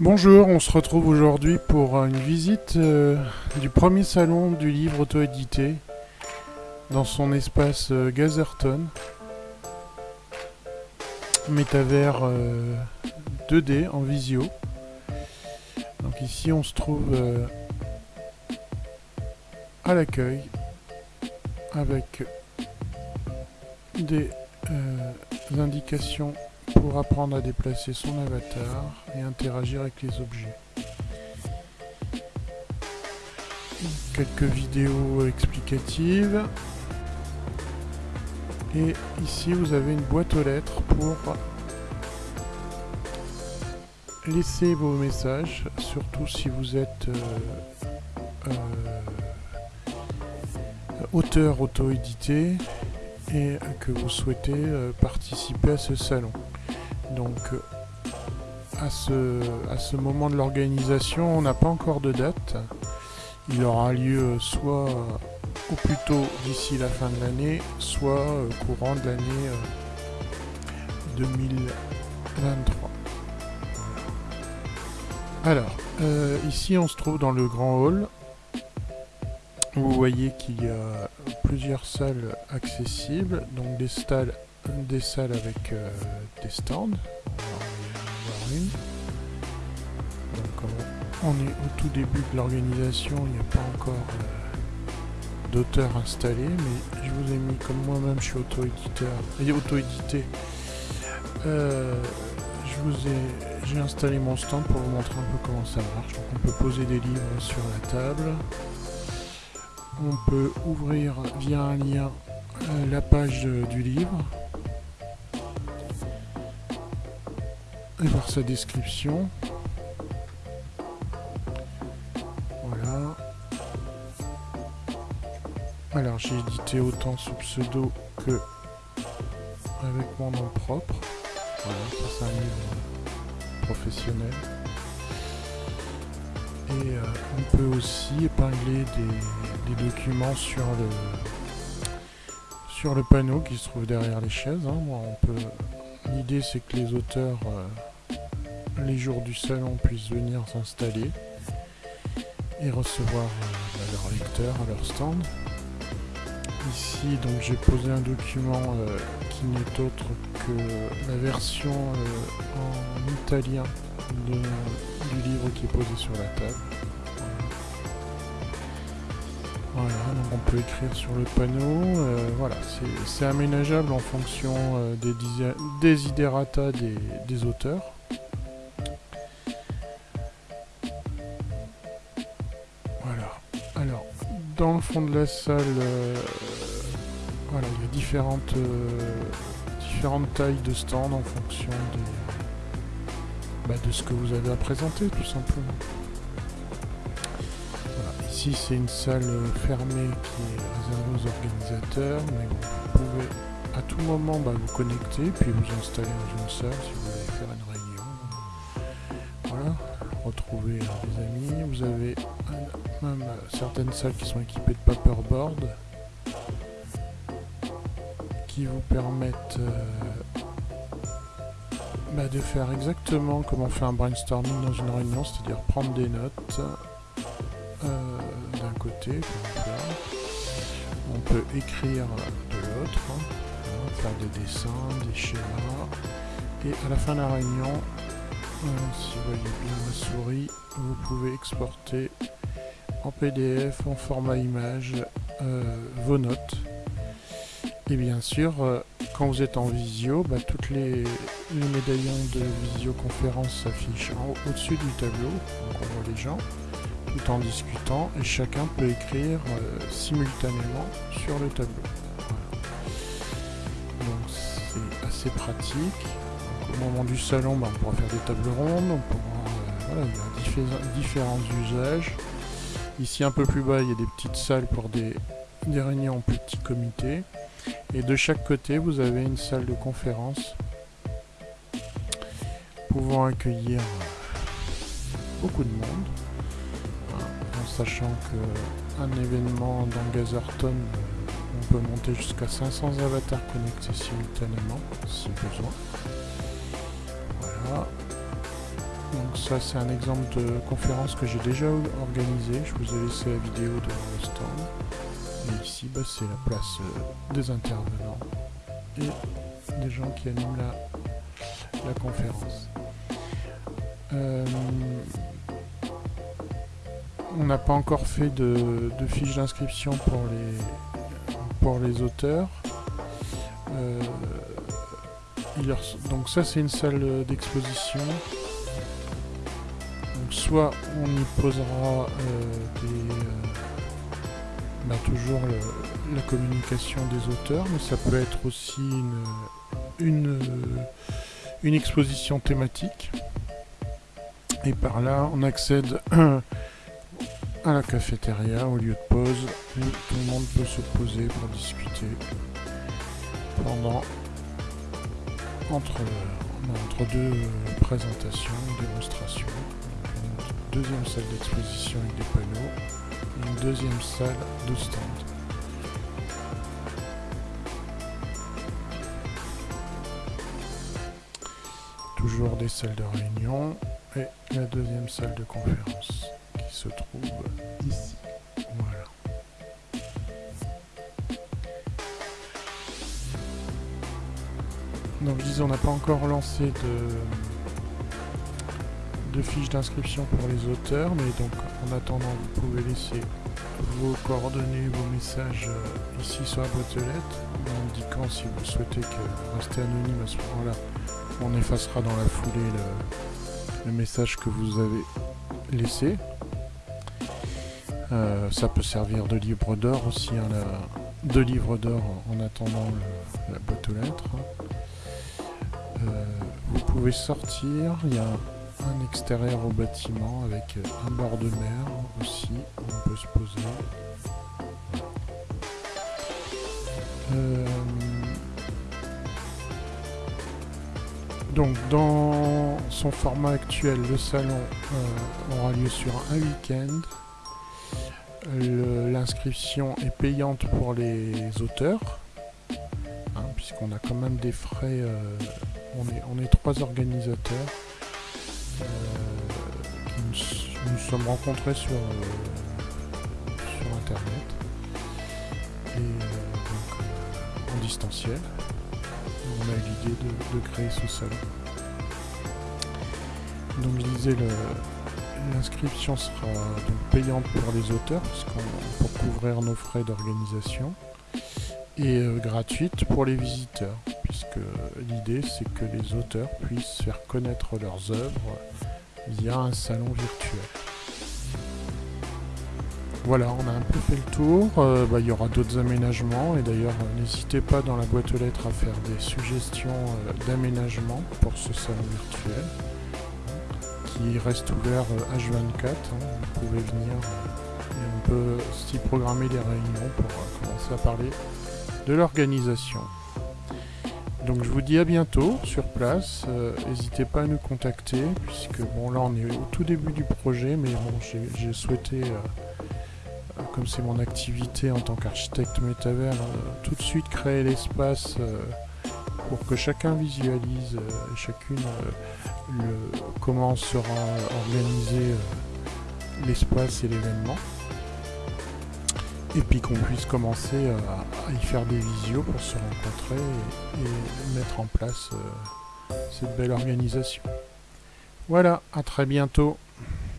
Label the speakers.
Speaker 1: Bonjour, on se retrouve aujourd'hui pour une visite euh, du premier salon du livre auto-édité dans son espace euh, Gazerton. Métavers 2D euh, en visio. Donc ici on se trouve à l'accueil avec des indications pour apprendre à déplacer son avatar et interagir avec les objets. Quelques vidéos explicatives. Et ici vous avez une boîte aux lettres pour laisser vos messages, surtout si vous êtes euh, euh, auteur auto-édité et que vous souhaitez euh, participer à ce salon. Donc à ce, à ce moment de l'organisation, on n'a pas encore de date. Il aura lieu soit au plus tôt d'ici la fin de l'année, soit courant de l'année 2023. Alors, euh, ici on se trouve dans le grand hall. Vous voyez qu'il y a plusieurs salles accessibles, donc des salles des salles avec euh, des stands. On, est au tout début de l'organisation, il n'y a pas encore euh, d'auteur installé, mais je vous ai mis, comme moi-même je suis auto-éditeur, et auto-édité, euh, je vous ai, j'ai installé mon stand pour vous montrer un peu comment ça marche. Donc on peut poser des livres sur la table, on peut ouvrir via un lien la page du livre, et voir sa description. Voilà. Alors j'ai édité autant sous pseudo que avec mon nom propre. Voilà, ça c'est un livre professionnel. Et euh, on peut aussi épingler des, documents sur le sur le panneau qui se trouve derrière les chaises. Hein. on peut L'idée c'est que les auteurs euh, les jours du salon puissent venir s'installer et recevoir euh, leurs lecteurs à leur stand. Ici donc j'ai posé un document euh, qui n'est autre que la version euh, en italien du livre qui est posé sur la table. Voilà, donc on peut écrire sur le panneau. voilà, c'est aménageable en fonction des desiderata des auteurs. Dans le fond de la salle, euh, voilà, il y a différentes, euh, différentes tailles de stands en fonction bah, de ce que vous avez à présenter, tout simplement. Ici, c'est une salle fermée qui est réservée aux organisateurs, mais vous pouvez à tout moment bah, vous connecter, puis vous installer dans une salle si vous voulez faire une réunion. Voilà, retrouver des amis. Vous avez même certaines salles qui sont équipées de paperboard qui vous permettent euh, bah, de faire exactement comme on fait un brainstorming dans une réunion, c'est-à-dire prendre des notes euh, d'un côté, on peut écrire de l'autre, hein, faire des dessins, des schémas, et à la fin de la réunion, euh, si vous voyez bien la souris, vous pouvez exporter en PDF, en format image, euh, vos notes. Et bien sûr, euh, quand vous êtes en visio, bah, toutes les, médaillons de visioconférence s'affichent au-dessus du tableau. Donc on voit les gens tout en discutant et chacun peut écrire euh, simultanément sur le tableau. Donc c'est assez pratique. au moment du salon, bah, on pourra faire des tables rondes, voilà, il y a différents usages. Ici un peu plus bas, il y a des petites salles pour des, réunions en petits comités. Et de chaque côté, vous avez une salle de conférence pouvant accueillir beaucoup de monde. En sachant qu'un événement dans Gazerton, on peut monter jusqu'à 500 avatars connectés simultanément, si besoin. Voilà. Donc ça c'est un exemple de conférence que j'ai déjà organisé. Je vous ai laissé la vidéo de mon stand. Et ici, bah, c'est la place euh, des intervenants et des gens qui animent la, conférence. Euh, on n'a pas encore fait de, de fiche d'inscription pour les, pour les auteurs. Euh, donc ça c'est une salle d'exposition. Soit on y posera euh, des, bah, toujours la communication des auteurs, mais ça peut être aussi une, une exposition thématique. Et par là, on accède à la cafétéria, au lieu de pause, et tout le monde peut se poser pour discuter pendant entre deux présentations, démonstrations. Deuxième salle d'exposition avec des panneaux, une deuxième salle de stand. Toujours des salles de réunion et la deuxième salle de conférence qui se trouve ici. Voilà. Donc je disais, on n'a pas encore lancé de, de fiches d'inscription pour les auteurs, mais donc en attendant, vous pouvez laisser vos coordonnées, vos messages euh, ici sur la boîte de lettres, en indiquant si vous souhaitez que rester anonyme à ce moment-là. On effacera dans la foulée le, message que vous avez laissé. Euh, ça peut servir de livre d'or aussi, hein, de livre d'or en attendant la boîte aux lettres. Euh, vous pouvez sortir, il y a un extérieur au bâtiment avec un bord de mer aussi, on peut se poser. Euh, donc dans son format actuel, le salon euh, aura lieu sur un week-end. L'inscription est payante pour les auteurs, hein, puisqu'on a quand même des frais. Euh, on, est, on est trois organisateurs euh, qui nous, sommes rencontrés sur, sur internet et donc en distanciel. On a l'idée de, créer ce salon. Donc je disais L'inscription sera donc payante pour les auteurs, pour couvrir nos frais d'organisation, et euh, gratuite pour les visiteurs, puisque l'idée c'est que les auteurs puissent faire connaître leurs œuvres via un salon virtuel. Voilà, on a un peu fait le tour, euh, bah, il y aura d'autres aménagements, et d'ailleurs n'hésitez pas dans la boîte aux lettres à faire des suggestions euh, d'aménagement pour ce salon virtuel qui reste ouvert H24. Euh, hein. vous pouvez venir euh, et on peut s'y programmer des réunions pour euh, commencer à parler de l'organisation. Donc je vous dis à bientôt sur place. N'hésitez pas à nous contacter puisque bon là on est au tout début du projet, mais bon j'ai souhaité, comme c'est mon activité en tant qu'architecte métavers, tout de suite créer l'espace pour que chacun visualise et chacune comment sera organisé euh, l'espace et l'événement. Et puis qu'on puisse commencer à, y faire des visios pour se rencontrer et, mettre en place euh, cette belle organisation. Voilà, à très bientôt.